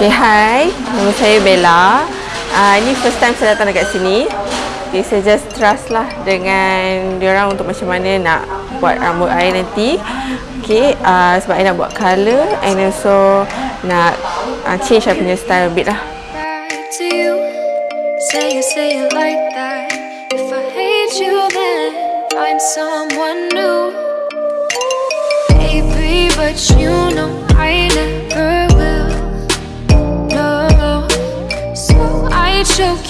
Okay, hi. Nama saya Bella. Uh, ini first time saya datang dekat sini. Okay, saya just trust lah dengan diorang untuk macam mana nak buat rambut saya nanti. Okay, uh, sebab saya nak buat colour and also nak uh, change saya punya style a bit lah. but you choke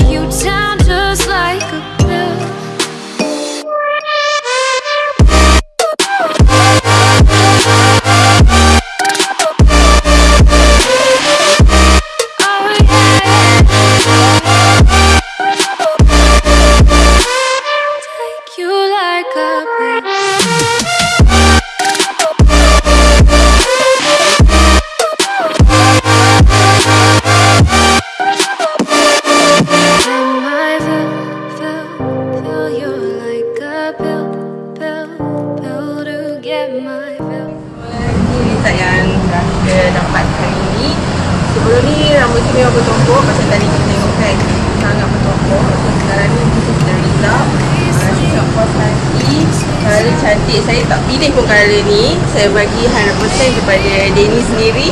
yang kita dapat hari. Sebelum ni rambut tu memang bertumpuk macam tadi kita tengok kan. Sangat bertumpuk. So sekarang ni kita sudah result. Uh, Saya puas hati. Colour cantik. Saya tak pilih pun colour ni. Saya bagi 100% kepada Denny sendiri.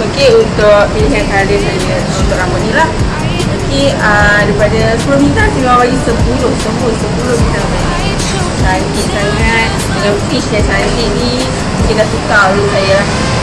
Okey untuk pilihan colour saya untuk rambut ni lah. Okey uh, daripada 10 bintang saya bagi 10. Semua 10 bintang bagi. Cantik sangat. Dengan fish yang cantik ni. Mungkin dah suka oleh saya lah.